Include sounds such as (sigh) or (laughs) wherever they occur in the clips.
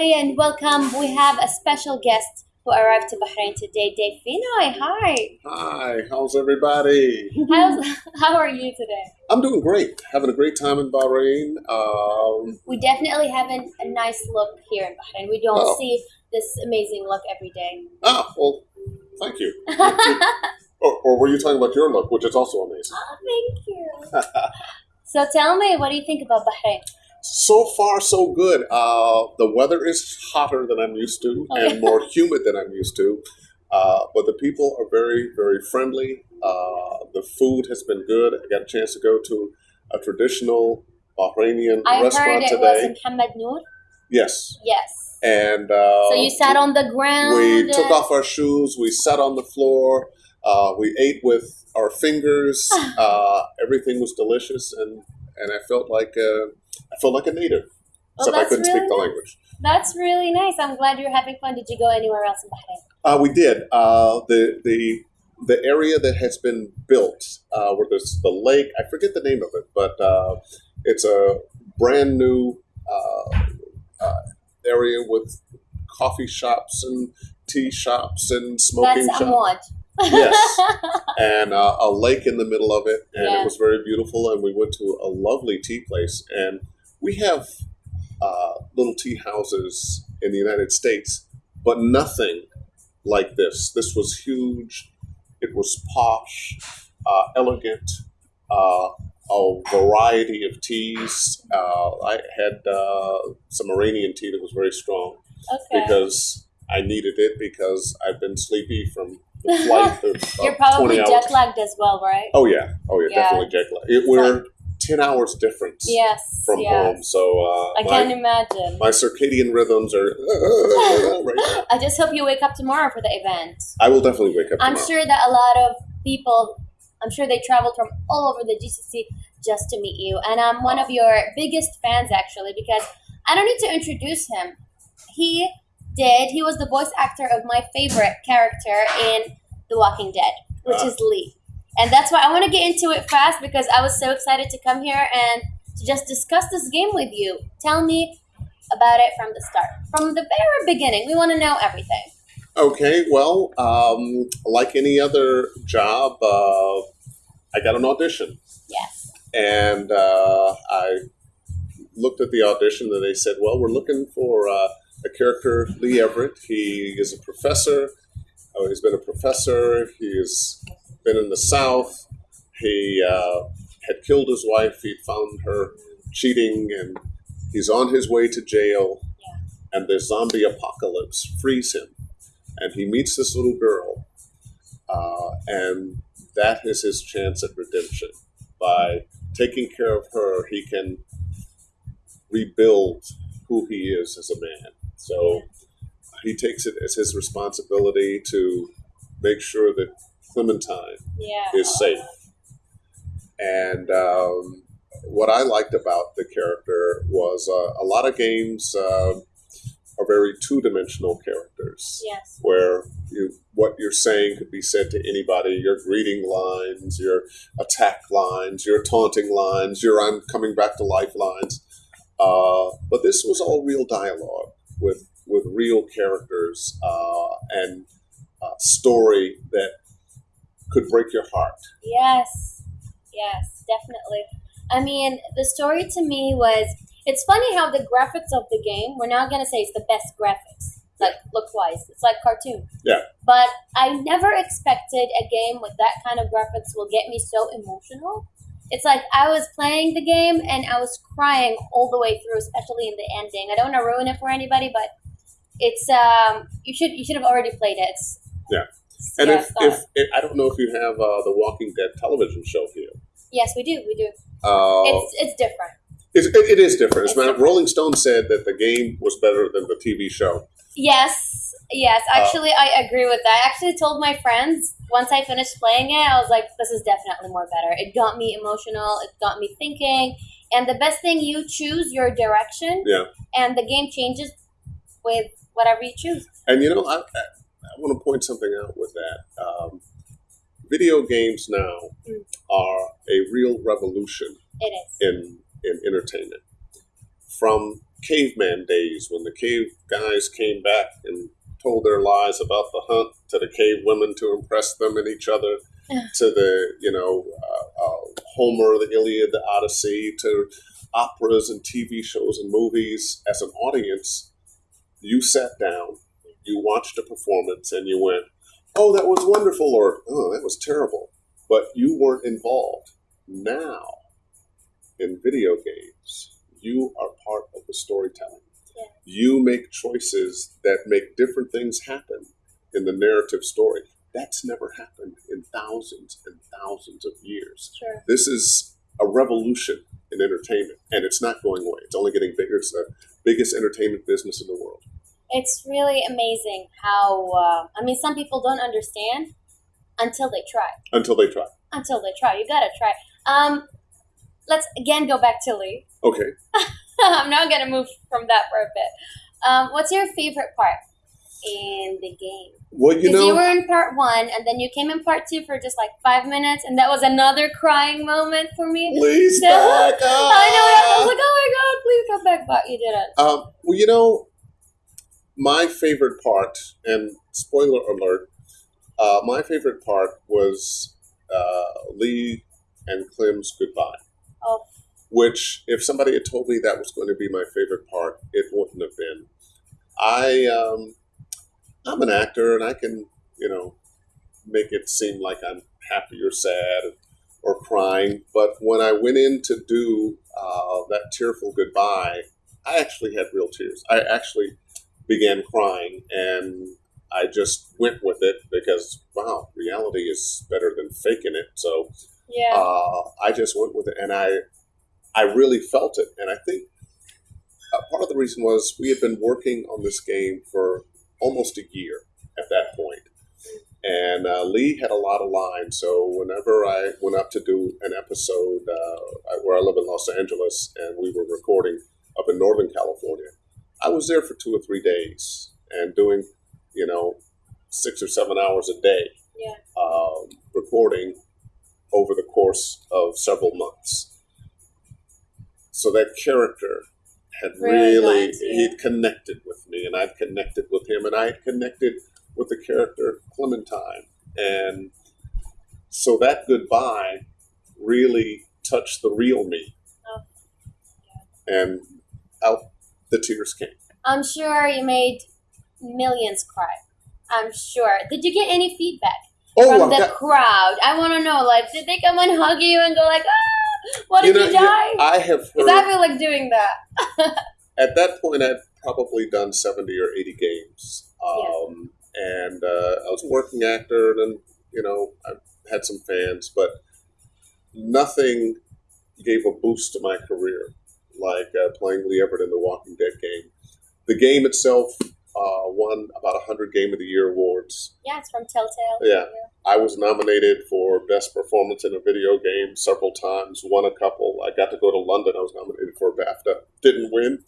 everybody, and welcome. We have a special guest who arrived to Bahrain today, Dave Fennoy. Hi. Hi, how's everybody? How's, how are you today? I'm doing great. Having a great time in Bahrain. Um, We definitely have an, a nice look here in Bahrain. We don't Oh. see this amazing look every day. ah, well, thank you. (laughs) Or, or were you talking about your look, which is also amazing? Oh, thank you. (laughs) so tell me, what do you think about Bahrain? So far, so good. Uh, the weather is hotter than I'm used to Oh, and more humid than I'm used to. Uh, but the people are very, very friendly. Uh, the food has been good. I got a chance to go to a traditional Bahrainian I heard restaurant it was today. in Hamad Noor. Yes. Yes. And uh, So you sat on the ground. We took off our shoes. We sat on the floor. Uh, we ate with our fingers. (sighs) Uh, everything was delicious, and and I felt like uh, I felt like a native, Well, except I that's couldn't really speak the nice. language. That's really nice. I'm glad you're having fun. Did you go anywhere else in Bahrain? Uh, we did uh, the the the area that has been built uh, where there's the lake. I forget the name of it, but uh, it's a brand new uh, uh, area with coffee shops and tea shops and smoking That's shops. Yes. (laughs) and uh, a lake in the middle of it, and Yeah. it was very beautiful. And we went to a lovely tea place, and we have uh, little tea houses in the United States, but nothing like this. This was huge. It was posh, uh, elegant, uh, a variety of teas. Uh, I had uh, some Iranian tea that was very strong okay. because I needed it because I've been sleepy from flight (laughs) of You're probably 20 hours. jet lagged as well, right? Oh yeah, oh yeah, Yeah. definitely jet lag. It, we're ten hours difference Yes. from yes. home, so uh, I my, can imagine. my circadian rhythms are (laughs) right now. I just hope you wake up tomorrow for the event. I will definitely wake up. I'm tomorrow. sure that a lot of people, I'm sure they traveled from all over the GCC just to meet you. And I'm one of your biggest fans, actually, because I don't need to introduce him. He did, he was the voice actor of my favorite character in The Walking Dead, which is Lee. And that's why I want to get into it fast because I was so excited to come here and to just discuss this game with you. Tell me about it from the start, from the very beginning. We want to know everything. Okay, well, um, like any other job, uh, I got an audition, Yes. and uh, I looked at the audition, and they said, "Well, we're looking for uh, a character, Lee Everett. He is a professor. Oh, he's been a professor. He has been in the South. He uh, had killed his wife. He found her cheating, and he's on his way to jail. And the zombie apocalypse frees him, and he meets this little girl, uh, and that is his chance at redemption. By taking care of her, he can rebuild who he is as a man. So he takes it as his responsibility to make sure that Clementine Yeah. is safe. And um, what I liked about the character was uh, a lot of games uh, are very two-dimensional characters, Yes. where you, what you're saying could be said to anybody. Your greeting lines, your attack lines, your taunting lines, your "I'm coming back to life" lines. Uh, but this was all real dialogue with with real characters uh, and uh, story that could break your heart. Yes, yes, definitely. I mean, the story to me was. It's funny how the graphics of the game. We're not gonna say it's the best graphics, like look wise. It's like cartoon. Yeah. But I never expected a game with that kind of graphics will get me so emotional. It's like I was playing the game and I was crying all the way through, especially in the ending. I don't want to ruin it for anybody, but it's um you should you should have already played it. It's, Yeah. And yeah, if, if, if I don't know if you have uh, the Walking Dead television show here. yes, we do, we do. Uh, It's it's different. it's, it, it is different. It's different. Rolling Stone said that the game was better than the TV show. Yes, yes. Uh, Actually, I agree with that. I actually told my friends once I finished playing it, I was like, "This is definitely more better." It got me emotional. It got me thinking. And the best thing, you choose your direction. Yeah. And the game changes with whatever you choose. And you know, I, I, I want to point something out with that. Um, video games now Mm. are a real revolution It is. in in entertainment. from caveman days when the cave guys came back and told their lies about the hunt to the cave women to impress them and each other to the you know uh, uh, Homer, the Iliad, the Odyssey, to operas and TV shows and movies. As an audience, you sat down, you watched a performance, and you went, "Oh, that was wonderful," or "Oh, that was terrible," but you weren't involved. Now, in video games, you are part of the storytelling. You make choices that make different things happen in the narrative story. That's never happened in thousands and thousands of years. Sure. This is a revolution in entertainment, and it's not going away. It's only getting bigger. It's the biggest entertainment business in the world. It's really amazing how, uh, I mean, some people don't understand until they try. Until they try. Until they try. You gotta try. Um, let's again go back to Lee. Okay. (laughs) (laughs) I'm now gonna move from that for a bit. Um, what's your favorite part in the game? Well, you know, you were in part one, and then you came in part two for just like five minutes, and that was another crying moment for me. please So- back up. I know. I was like, "Oh my god, please come back!" But you didn't. Um, well, you know, my favorite part, and spoiler alert, uh, my favorite part was uh, Lee and Clem's goodbye. Oh. Which, if somebody had told me that was going to be my favorite part, it wouldn't have been. I, um, I'm an actor, and I can, you know, make it seem like I'm happy or sad or crying. But when I went in to do uh, that tearful goodbye, I actually had real tears. I actually began crying, and I just went with it because wow, reality is better than faking it. So Yeah. uh, I just went with it, and I I really felt it. And I think uh, part of the reason was we had been working on this game for almost a year at that point. And uh, Lee had a lot of lines, so whenever I went up to do an episode uh, where I live in Los Angeles, and we were recording up in Northern California, I was there for two or three days and doing, you know, six or seven hours a day Yeah. um, recording over the course of several months. So that character had Really really, he'd connected with me, and I'd connected with him, and I had connected with the character Clementine. And so that goodbye really touched the real me. Oh. And out the tears came. I'm sure you made millions cry. I'm sure. Did you get any feedback Oh, from I the got- crowd? I want to know. Like, did they come and hug you and go like, "Ah, (laughs) what did know, you die?" I have Because. I feel like doing that. (laughs) at that point, I'd probably done 70 or 80 games. Um, And uh, I was a working actor, and, you know, I had some fans, but nothing gave a boost to my career like uh, playing Lee Everett in the Walking Dead game. The game itself uh, won about 100 Game of the Year awards. Yeah, it's from Telltale. Yeah. I was nominated for Best Performance in a Video Game several times, won a couple. I got to go to London. I was nominated for a BAFTA. Didn't win.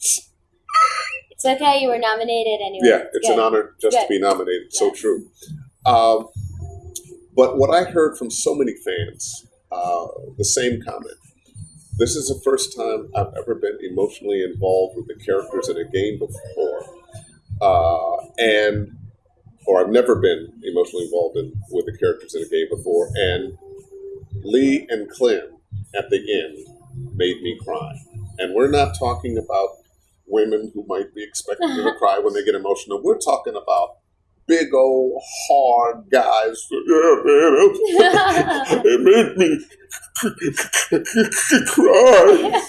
It's okay. You were nominated anyway. Yeah, it's Good. an honor just to be nominated. So true. Um, but what I heard from so many fans, uh, the same comment. This is the first time I've ever been emotionally involved with the characters in a game before, uh, and or I've never been emotionally involved in, with the characters in a game before. And Lee and Clem at the end made me cry. And we're not talking about women who might be expected to (laughs) cry when they get emotional. We're talking about big old hard guys. Yeah, man, it, (laughs) it made me cry.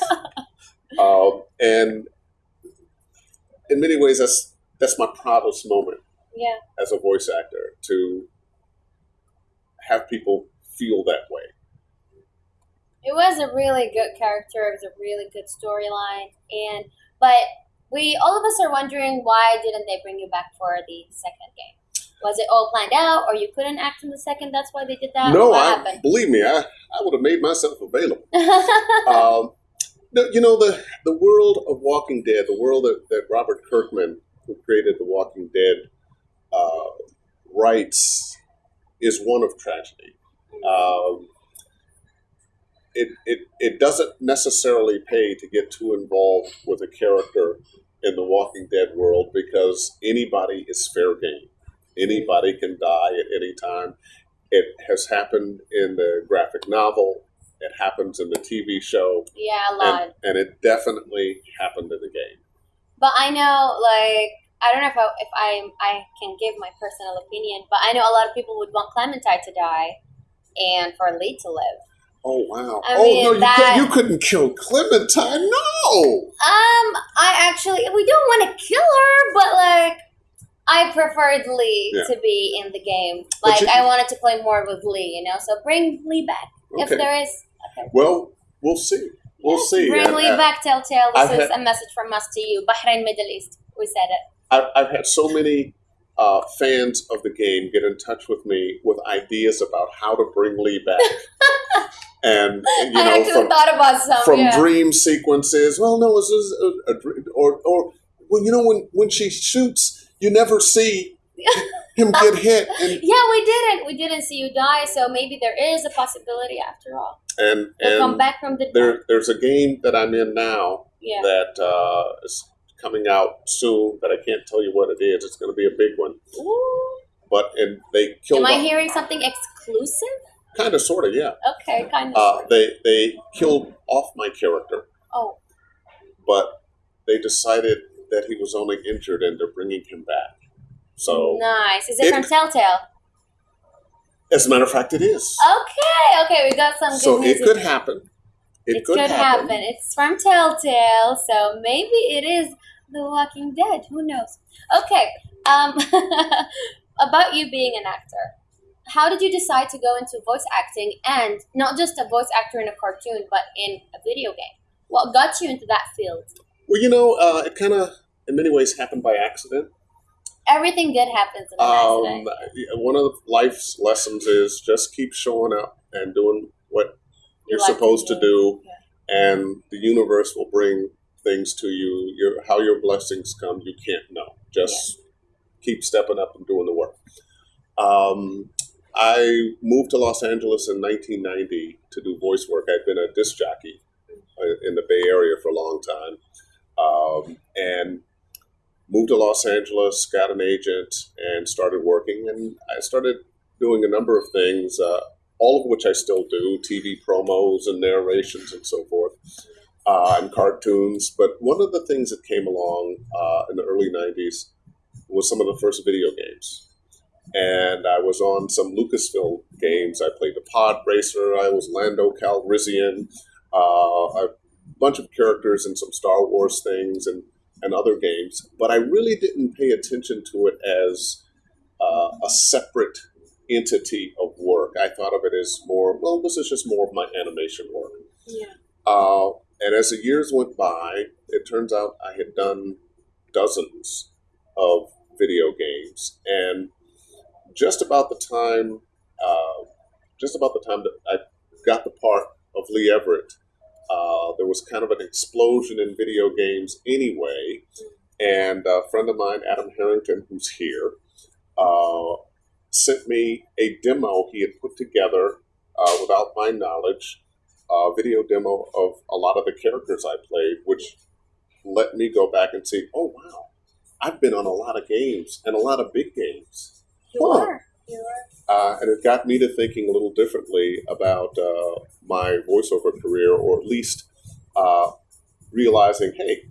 Um, and in many ways, that's that's my proudest moment yeah. as a voice actor to have people feel that way. It was a really good character. It was a really good storyline, and but we all of us are wondering why didn't they bring you back for the second game? Was it all planned out, or you couldn't act in the second? That's why they did that. no, I believe me, I, I would have made myself available. (laughs) um, no, you know the the world of Walking Dead, the world that, that Robert Kirkman, who created The Walking Dead, uh, writes, is one of tragedy. Um, it, it it doesn't necessarily pay to get too involved with a character in the Walking Dead world because anybody is fair game. Anybody can die at any time. It has happened in the graphic novel. It happens in the TV show, Yeah, a lot. and, and it definitely happened in the game. But I know, like, I don't know if I, if I I can give my personal opinion, but I know a lot of people would want Clementine to die and for Lee to live. Oh wow! I oh mean, no, you, that- could, you couldn't kill Clementine. No. Um, I actually we don't want to kill her, but like. I preferred Lee Yeah. to be in the game. Like you- I wanted to play more with Lee, you know. So bring Lee back if there is. Okay. Well, we'll see. We'll Yes, see. Bring And, Lee uh, back, Telltale. This I've is had- a message from us to you, Bahrain, Middle East. We said it. I've, I've had so many uh, fans of the game get in touch with me with ideas about how to bring Lee back, (laughs) and you I know actually from thought about some. from yeah. dream sequences. Well, no, this is a, a dream, or or well, you know when when she shoots, you never see (laughs) him get hit, and Yeah, we didn't. We didn't see you die, so maybe there is a possibility after all. and You'll come back from the there there's a game that I'm in now Yeah. that uh, is coming out soon that I can't tell you what it is. It's going to be a big one, Ooh. but and they killed Am I off, hearing something exclusive? kind of sort of yeah. Okay, kind of. Uh, they they killed off my character, oh, but they decided that he was only injured and they're bringing him back. So, nice. Is it, it- from Telltale? as a matter of fact, it is. Okay, okay, we got some good so it could happen. It, It could, happen. It's from Telltale, so maybe it is The Walking Dead. Who knows? Okay. Um, (laughs) about you being an actor, how did you decide to go into voice acting and not just a voice actor in a cartoon, but in a video game? What got you into that field? Well, you know, uh, it kind of, in many ways, happened by accident. Everything good happens in an Um, accident. one of life's lessons is just keep showing up and doing what You you're like to supposed to do, Yeah. and the universe will bring things to you. Your how your blessings come, you can't know. Just keep stepping up and doing the work. Um, I moved to Los Angeles in 1990 to do voice work. I'd been a disc jockey uh, in the Bay Area for a long time, um, and moved to Los Angeles, got an agent, and started working. And I started doing a number of things, uh, all of which I still do: TV promos and narrations and so forth, uh, and cartoons. But one of the things that came along uh, in the early '90s was some of the first video games. And I was on some Lucasfilm games. I played the Pod Racer. I was Lando Calrissian. Uh, a bunch of characters in some Star Wars things and, and other games. But I really didn't pay attention to it as uh, a separate entity of work. I thought of it as more, well, this is just more of my animation work. Yeah. Uh, and as the years went by, it turns out I had done dozens of video games, and just about the time, uh, just about the time that I got the part of Lee Everett, uh, there was kind of an explosion in video games anyway. And a friend of mine, Adam Harrington, who's here, uh, sent me a demo he had put together uh, without my knowledge, a video demo of a lot of the characters I played, which let me go back and see, oh, wow, I've been on a lot of games and a lot of big games. You Huh. are. You are. Uh, and it got me to thinking a little differently about uh, my voiceover career, or at least uh, realizing, hey,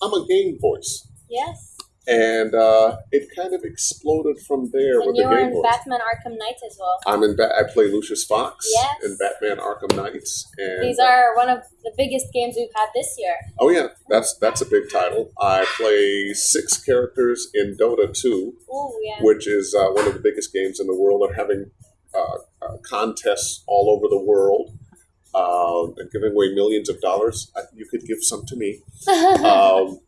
I'm a game voice. Yes. And uh, it kind of exploded from there And with the game. Batman Arkham Knight as well. I'm in. Ba- I play Lucius Fox Yes. in Batman: Arkham Knights. And These uh, are one of the biggest games we've had this year. oh yeah, that's that's a big title. I play six characters in Dota 2, Oh yeah. which is uh, one of the biggest games in the world. They're having uh, uh, contests all over the world uh, and giving away millions of dollars. You could give some to me. (laughs) Um,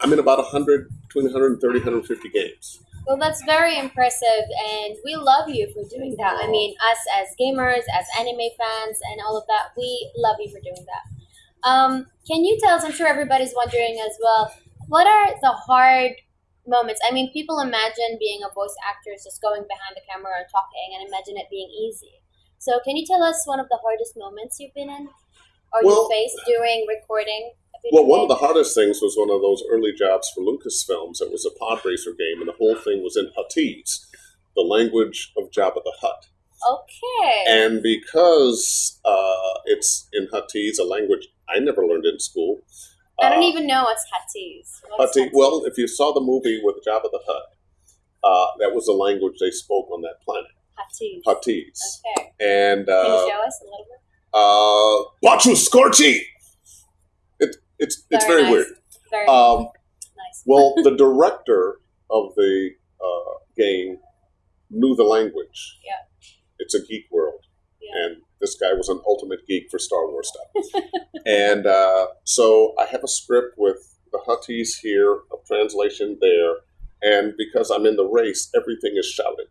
I'm in about 100, between 130, 150 games. well, that's very impressive, and we love you for doing that. I mean, us as gamers, as anime fans, and all of that, we love you for doing that. Um, can you tell us? I'm sure everybody's wondering as well. What are the hard moments? I mean, people imagine being a voice actor is just going behind the camera and talking, and imagine it being easy. So, can you tell us one of the hardest moments you've been in, or Well- you faced during recording? Well, one of the hardest things was one of those early jobs for Lucasfilms. It was a pod racer game, and the whole thing was in Huttese, the language of Jabba the Hutt. Okay. And because uh, it's in Huttese, a language I never learned in school. I don't uh, even know what's Huttese. What's Huttese. Well, if you saw the movie with Jabba the Hutt, uh, that was the language they spoke on that planet, Huttese. Huttese. Okay. And Can uh, you show us a little bit? uh, Bachu Scorchy! It, it's it's very nice. weird. Very Um, nice. Well, (laughs) the director of the uh, game knew the language. Yeah. It's a geek world. Yeah. And this guy was an ultimate geek for Star Wars stuff. (laughs) and uh, so I have a script with the Huttese here, a translation there. And because I'm in the race, everything is shouted.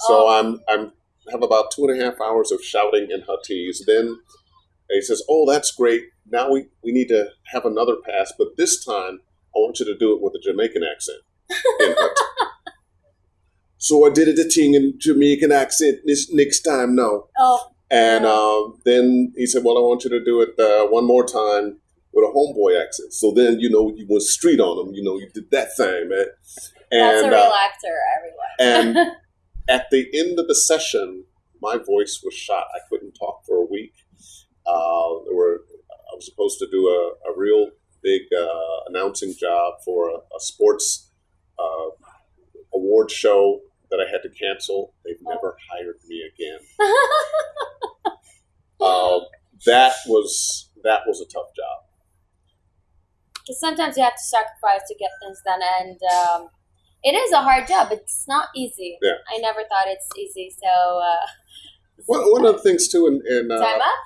So Oh. I'm, I'm have about two and a half hours of shouting in Huttese. Then he says, "Oh, that's great. Now we, we need to have another pass, but this time I want you to do it with a Jamaican accent." (laughs) so I did it a ting in Jamaican accent this next time now. oh, And um, then he said, "Well, I want you to do it uh, one more time with a homeboy accent." So then you know you went street on him. You know you did that thing, man. that's a And real uh, actor, everyone. and (laughs) at the end of the session, my voice was shot. I couldn't talk for a week. Uh, there were I was supposed to do a, a real big uh, announcing job for a, a sports uh, award show that I had to cancel. They've never hired me again. (laughs) Uh, that was that was a tough job. Because sometimes you have to sacrifice to get things done, and um, it is a hard job. It's not easy. Yeah. I never thought it's easy. So, uh, One, one of the things too, in, in uh, time up.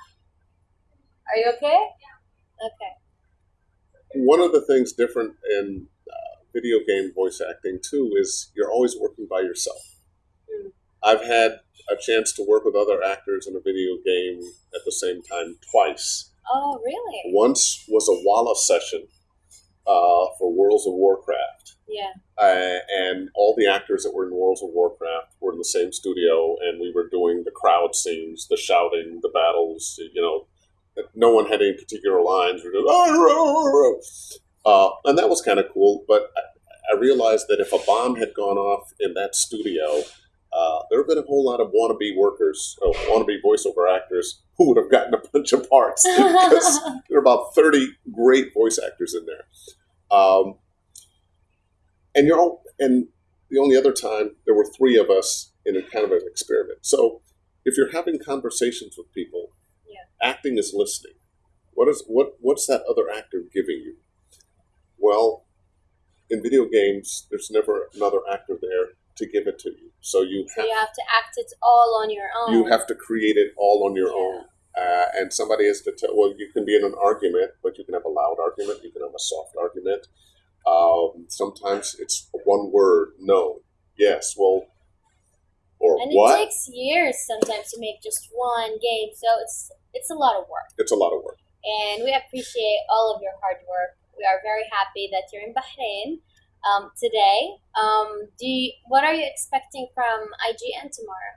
Are you okay? Yeah. Okay. one of the things different in uh, video game voice acting too is you're always working by yourself. Mm. I've had a chance to work with other actors in a video game at the same time twice. Oh, really? Once was a Walla session uh, for Worlds of Warcraft, Yeah. uh, and all the actors that were in Worlds of Warcraft were in the same studio, and we were doing the crowd scenes, the shouting, the battles. You know, no one had any particular lines. We were just, uh, and that was kind of cool. But I, I realized that if a bomb had gone off in that studio, uh, there would have been a whole lot of wannabe workers, uh, wannabe voiceover actors who would have (laughs) gotten a bunch of parts (laughs) because there are about 30 great voice actors in there. Um, and you're all, and the only other time there were three of us in a kind of an experiment. So if you're having conversations with people. Acting is listening. What is what what's that other actor giving you? Well, in video games, there's never another actor there to give it to you. So you so have you have to act it all on your own. you have to create it all on your Yeah. own. Uh, and somebody has to tell, well, you can be in an argument, but you can have a loud argument, you can have a soft argument. Um, sometimes it's one word, no, yes, well, or and what? it takes years sometimes to make just one game, so it's it's a lot of work. it's a lot of work. And we appreciate all of your hard work. We are very happy that you're in Bahrain um, today. Um, do you, what are you expecting from IGN tomorrow?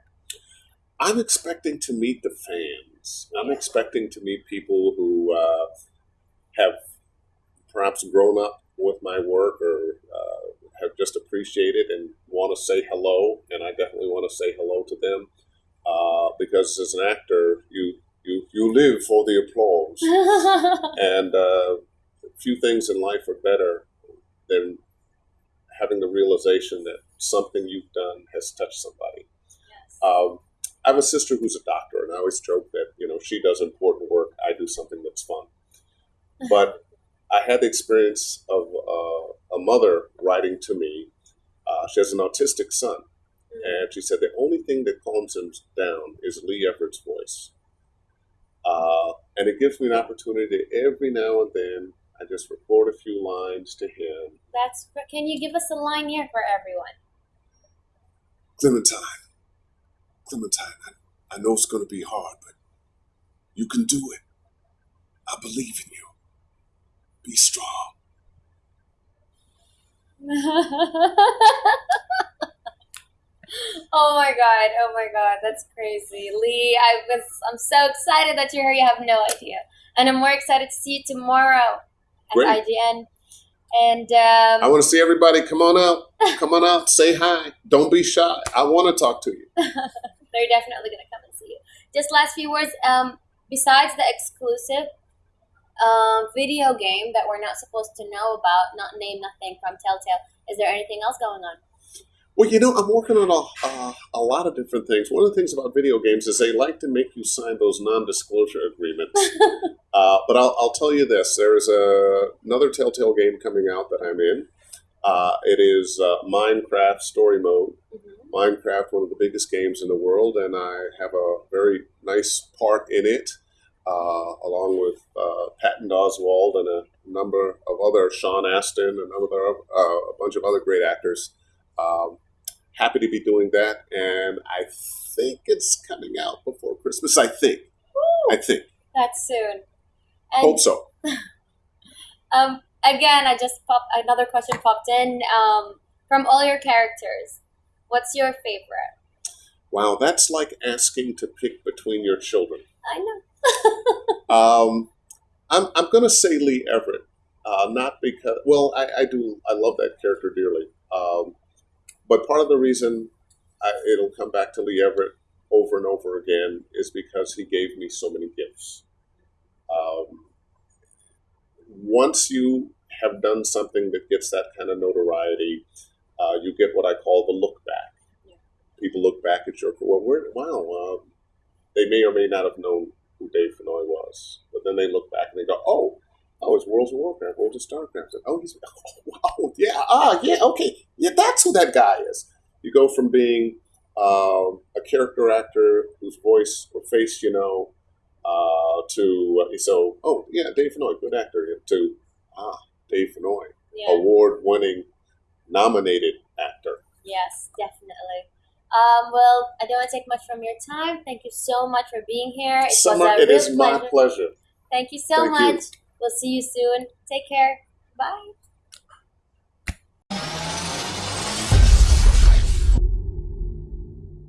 I'm expecting to meet the fans. I'm Yeah. expecting to meet people who uh, have perhaps grown up with my work or uh, have just appreciated and want to say hello. And I definitely want to say hello to them uh, because as an actor, you you you live for the applause, (laughs) and uh, few things in life are better than having the realization that something you've done has touched somebody. yes. Um, I have a sister who's a doctor, and I always joke that you know she does important work. I do something that's fun. (laughs) But I had the experience of uh, a mother writing to me. Uh, she has an autistic son, and she said the only thing that calms him down is Lee Everett's voice. Uh, and it gives me an opportunity every now and then. I just record a few lines to him. That's can you give us a line here for everyone? Clementine, Clementine, I, I know it's going to be hard, but you can do it. I believe in you. Be strong. (laughs) (laughs) Oh my god! Oh my god! That's crazy, Lee. I was. I'm so excited that you're here. You have no idea, and I'm more excited to see you tomorrow at Great. IGN. And um, I want to see everybody. Come on out. Come on out. Say hi. Don't be shy. I want to talk to you. (laughs) they're definitely gonna come and see you. Just last few words. Um, besides the exclusive um, video game that we're not supposed to know about, not name nothing from Telltale. Is there anything else going on? Well, you know, I'm working on a, uh, a lot of different things. One of the things about video games is they like to make you sign those non-disclosure agreements. (laughs) uh, but I'll, I'll tell you this: there's a, another Telltale game coming out that I'm in. Uh, it is uh, Minecraft Story Mode. Mhm. Minecraft, one of the biggest games in the world, and I have a very nice part in it, uh, along with uh, Patton Oswalt and a number of other Sean Astin and other uh, a bunch of other great actors. Um, happy to be doing that, and I think it's coming out before Christmas. I think. I think. That's soon. And Hope so. (laughs) um, again, I just popped another question popped in. Um, from all your characters, what's your favorite? Wow, that's like asking to pick between your children. I know. (laughs) Um, I'm I'm gonna say Lee Everett, uh, not because well I, I do I love that character dearly, um, but part of the reason I, it'll come back to Lee Everett over and over again is because he gave me so many gifts. Um, once you have done something that gets that kind of notoriety, uh, you get what I call the look back. Yeah. People look back at your well, where, wow, um, they may or may not have known who Dave Fennoy was. But then they look back and they go, oh, oh, it's World of Warcraft, World of Starcraft. Oh, he's, (laughs) oh, wow, yeah, ah, yeah, okay, yeah, that's who that guy is. You go from being um, a character actor whose voice or face you know, uh, to uh, so, oh, yeah, Dave Fennoy, good actor, to ah, Dave Fennoy, Yeah. award-winning, nominated actor. Yes, definitely. Um, well, I don't want to take much from your time. Thank you so much for being here. It Summer, was a it real is my pleasure. pleasure. Thank you so Thank you. We'll see you soon. Take care. Bye.